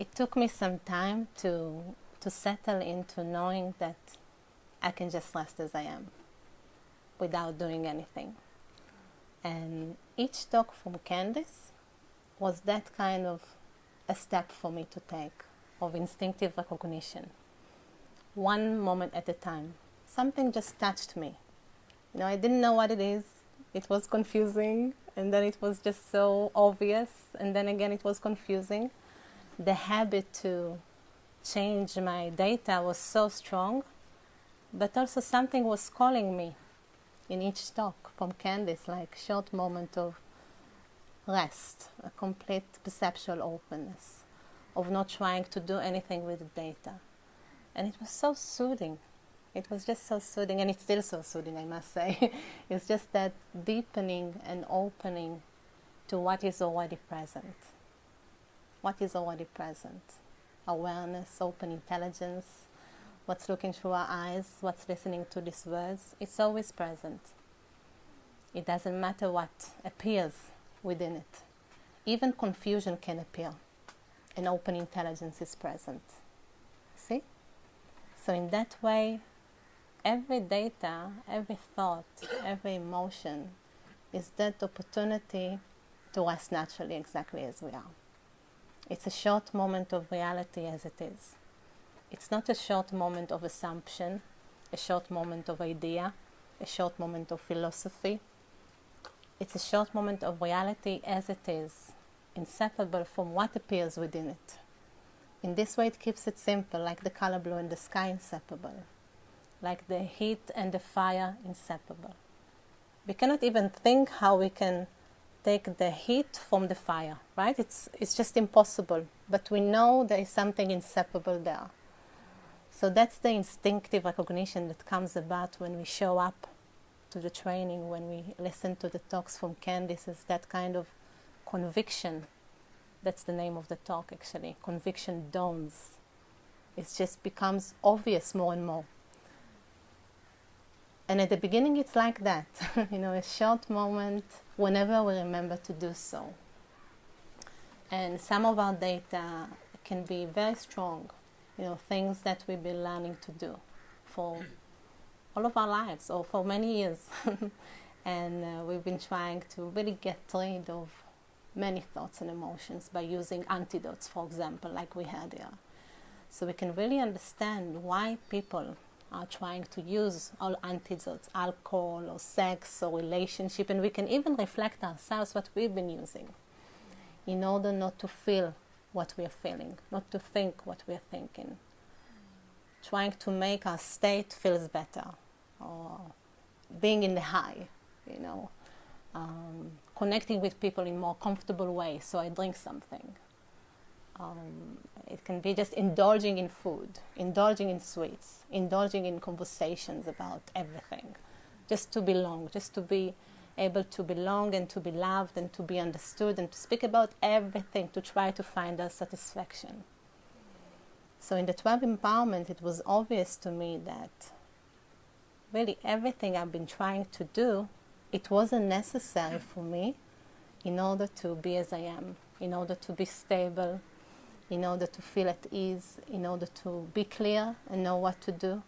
it took me some time to to settle into knowing that I can just rest as I am without doing anything. And each talk from Candice was that kind of a step for me to take of instinctive recognition. One moment at a time. Something just touched me. You know, I didn't know what it is. It was confusing, and then it was just so obvious, and then again it was confusing. The habit to change my data was so strong, but also something was calling me in each talk from Candice, like short moment of rest, a complete perceptual openness, of not trying to do anything with the data. And it was so soothing. It was just so soothing, and it's still so soothing, I must say. it's just that deepening and opening to what is already present. What is already present? Awareness, open intelligence, what's looking through our eyes, what's listening to these words, it's always present. It doesn't matter what appears within it. Even confusion can appear, and open intelligence is present. See? So, in that way, every data, every thought, every emotion is that opportunity to us naturally exactly as we are. It's a short moment of reality as it is. It's not a short moment of assumption, a short moment of idea, a short moment of philosophy. It's a short moment of reality as it is, inseparable from what appears within it. In this way, it keeps it simple, like the color blue and the sky inseparable, like the heat and the fire inseparable. We cannot even think how we can take the heat from the fire, right? It's, it's just impossible. But we know there is something inseparable there. So that's the instinctive recognition that comes about when we show up to the training, when we listen to the talks from Candice, is that kind of conviction. That's the name of the talk, actually. Conviction dawns. It just becomes obvious more and more. And at the beginning, it's like that you know, a short moment whenever we remember to do so. And some of our data can be very strong you know, things that we've been learning to do for all of our lives or for many years. and uh, we've been trying to really get rid of many thoughts and emotions by using antidotes, for example, like we had here. So we can really understand why people are trying to use all antidotes, alcohol or sex or relationship, and we can even reflect ourselves what we've been using in order not to feel what we are feeling, not to think what we are thinking. Trying to make our state feels better, or being in the high, you know, um, connecting with people in more comfortable way. So I drink something. Um, it can be just indulging in food, indulging in sweets, indulging in conversations about everything, just to belong, just to be able to belong and to be loved and to be understood and to speak about everything to try to find our satisfaction. So, in the 12 empowerment, it was obvious to me that really everything I've been trying to do, it wasn't necessary for me in order to be as I am, in order to be stable, in order to feel at ease, in order to be clear and know what to do,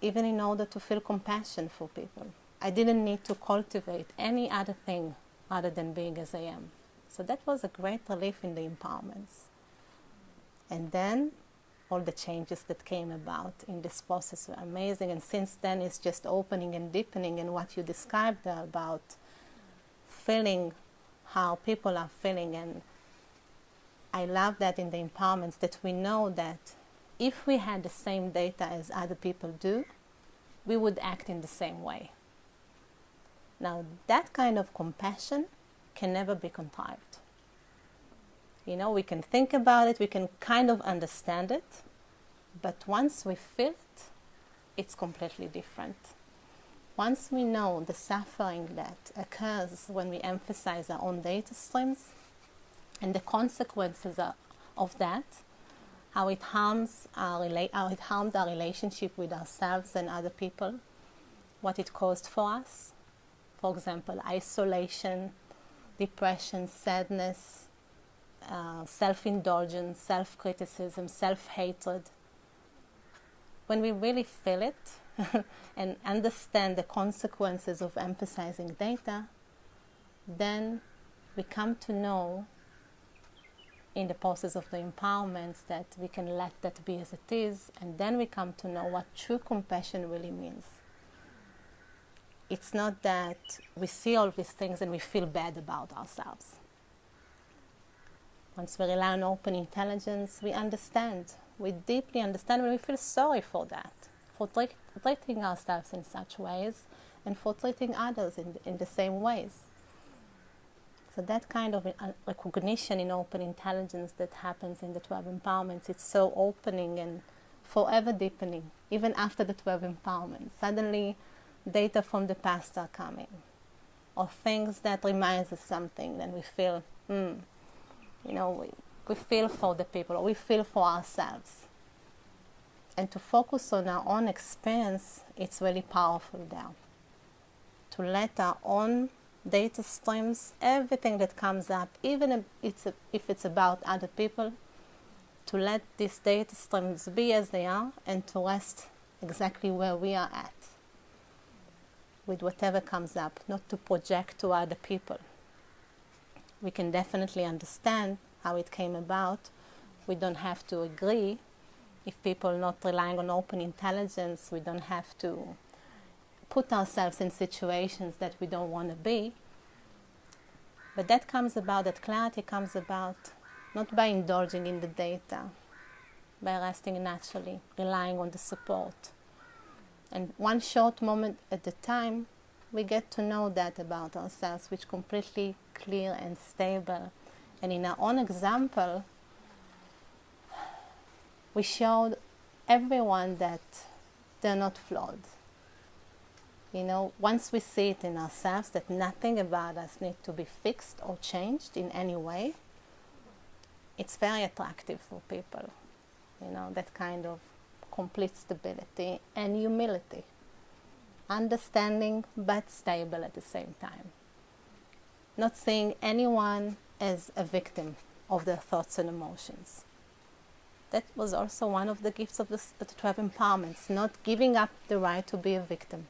even in order to feel compassion for people. I didn't need to cultivate any other thing other than being as I am. So that was a great relief in the empowerments. And then all the changes that came about in this process were amazing. And since then, it's just opening and deepening. And what you described about feeling how people are feeling. And I love that in the empowerments that we know that if we had the same data as other people do, we would act in the same way. Now, that kind of compassion can never be contrived. You know, we can think about it, we can kind of understand it, but once we feel it, it's completely different. Once we know the suffering that occurs when we emphasize our own data streams and the consequences of that, how it harms our how it harmed our relationship with ourselves and other people, what it caused for us, for example, isolation, depression, sadness, uh, self indulgence, self criticism, self hatred. When we really feel it and understand the consequences of emphasizing data, then we come to know in the process of the empowerment that we can let that be as it is, and then we come to know what true compassion really means. It's not that we see all these things and we feel bad about ourselves. Once we rely on open intelligence, we understand. We deeply understand and we feel sorry for that, for treating ourselves in such ways and for treating others in, in the same ways. So that kind of recognition in open intelligence that happens in the 12 empowerments, it's so opening and forever deepening, even after the 12 empowerments. Suddenly, data from the past are coming, or things that reminds us something, and we feel, hmm, you know, we, we feel for the people, or we feel for ourselves. And to focus on our own experience, it's really powerful there. To let our own data streams, everything that comes up, even if it's, a, if it's about other people, to let these data streams be as they are and to rest exactly where we are at with whatever comes up, not to project to other people. We can definitely understand how it came about. We don't have to agree. If people are not relying on open intelligence, we don't have to put ourselves in situations that we don't want to be. But that comes about, that clarity comes about not by indulging in the data, by resting naturally, relying on the support. And one short moment at a time, we get to know that about ourselves, which completely clear and stable. And in our own example, we showed everyone that they're not flawed you know, once we see it in ourselves that nothing about us needs to be fixed or changed in any way, it's very attractive for people. You know, that kind of complete stability and humility. Understanding but stable at the same time. Not seeing anyone as a victim of their thoughts and emotions. That was also one of the gifts of the, the 12 empowerments, not giving up the right to be a victim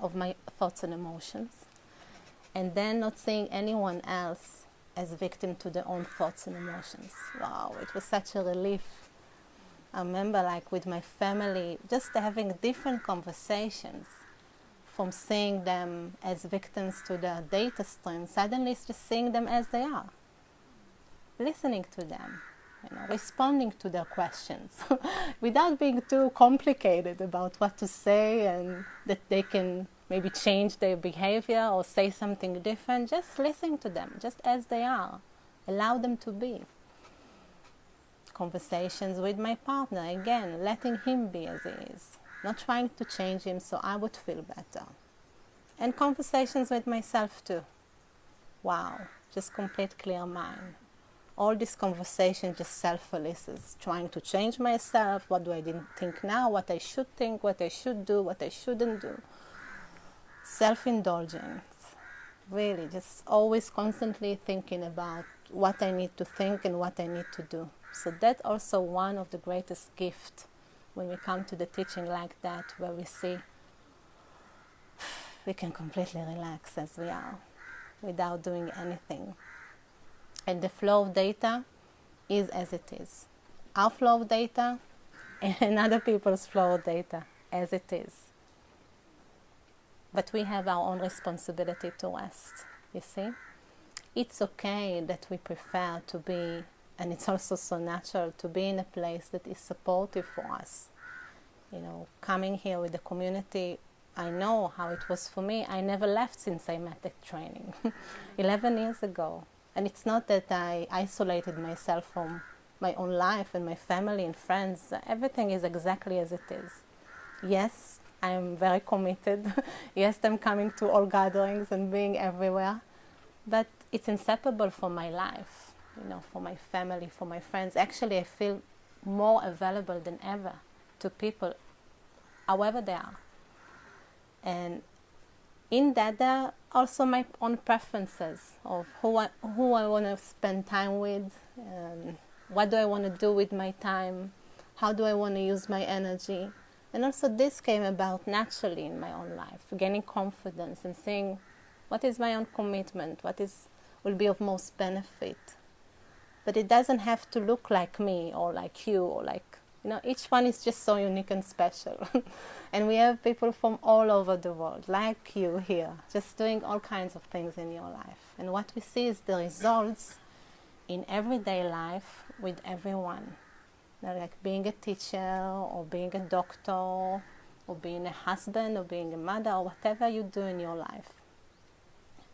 of my thoughts and emotions, and then not seeing anyone else as victim to their own thoughts and emotions. Wow, it was such a relief. I remember, like with my family, just having different conversations from seeing them as victims to their data stream, suddenly just seeing them as they are, listening to them, you know, responding to their questions without being too complicated about what to say and that they can maybe change their behavior or say something different. Just listen to them, just as they are. Allow them to be. Conversations with my partner, again, letting him be as he is, not trying to change him so I would feel better. And conversations with myself too. Wow, just complete clear mind all this conversation just self-analysis, trying to change myself. What do I think now? What I should think? What I should do? What I shouldn't do? Self-indulgence, really, just always constantly thinking about what I need to think and what I need to do. So that's also one of the greatest gifts when we come to the teaching like that, where we see we can completely relax as we are without doing anything and the flow of data is as it is. Our flow of data and other people's flow of data as it is. But we have our own responsibility to rest, you see? It's okay that we prefer to be, and it's also so natural to be in a place that is supportive for us. You know, coming here with the community, I know how it was for me. I never left since I met the training 11 years ago. And it's not that I isolated myself from my own life and my family and friends. Everything is exactly as it is. Yes, I'm very committed. yes, I'm coming to all gatherings and being everywhere. But it's inseparable from my life, you know, for my family, for my friends. Actually, I feel more available than ever to people, however they are. And in that, there are also my own preferences of who I, who I want to spend time with, um, what do I want to do with my time, how do I want to use my energy. And also, this came about naturally in my own life, gaining confidence and seeing what is my own commitment, what is will be of most benefit. But it doesn't have to look like me or like you or like you know. Each one is just so unique and special, and we have people from all over the world, like you here, just doing all kinds of things in your life. And what we see is the results in everyday life with everyone like being a teacher or being a doctor or being a husband or being a mother or whatever you do in your life.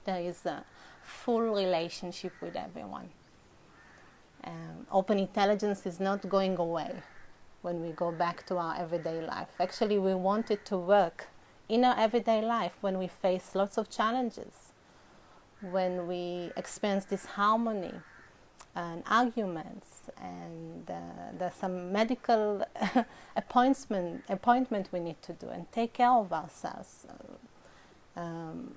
There is a full relationship with everyone. Um, open intelligence is not going away when we go back to our everyday life. Actually, we want it to work in our everyday life when we face lots of challenges, when we experience disharmony and arguments, and uh, there's some medical appointment appointment we need to do and take care of ourselves. Um,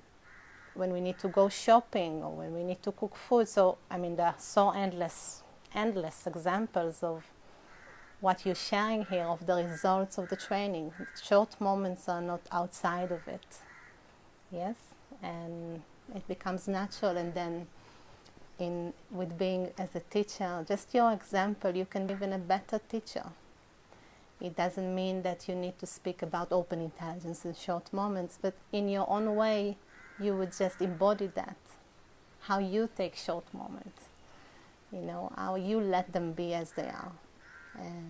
when we need to go shopping or when we need to cook food. So I mean, there are so endless, endless examples of what you're sharing here of the results of the training. Short moments are not outside of it. Yes, and it becomes natural, and then in with being as a teacher, just your example, you can be even a better teacher. It doesn't mean that you need to speak about open intelligence in short moments, but in your own way, you would just embody that. How you take short moments, you know, how you let them be as they are. And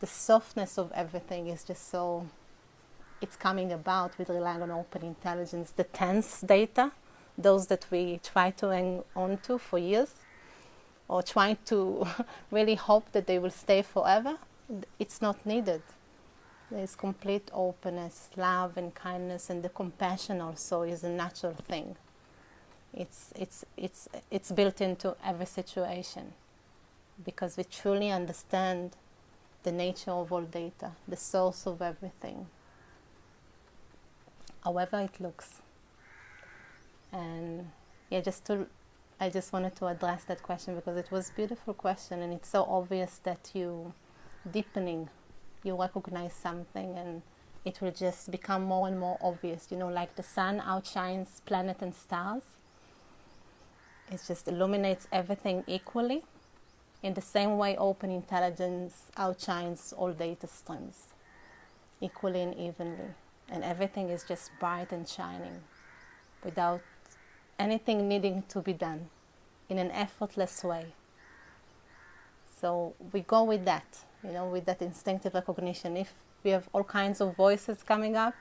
the softness of everything is just so, it's coming about with relying on open intelligence. The tense data, those that we try to hang on to for years or trying to really hope that they will stay forever, it's not needed. There's complete openness, love and kindness and the compassion also is a natural thing. It's, it's, it's, it's built into every situation because we truly understand the nature of all data, the source of everything, however it looks. And yeah, just to, I just wanted to address that question because it was a beautiful question and it's so obvious that you deepening, you recognize something and it will just become more and more obvious. You know, like the sun outshines planet and stars. It just illuminates everything equally. In the same way, open intelligence outshines all data streams equally and evenly. And everything is just bright and shining without anything needing to be done in an effortless way. So we go with that, you know, with that instinctive recognition. If we have all kinds of voices coming up,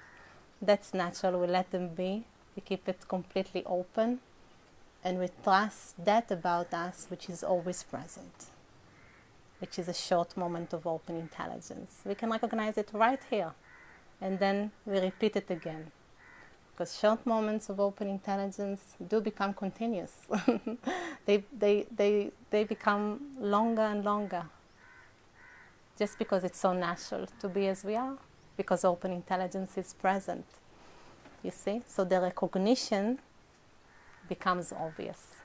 that's natural. We let them be. We keep it completely open. And we trust that about us, which is always present, which is a short moment of open intelligence. We can recognize it right here. And then we repeat it again because short moments of open intelligence do become continuous. they, they, they, they become longer and longer just because it's so natural to be as we are, because open intelligence is present. You see? So the recognition becomes obvious.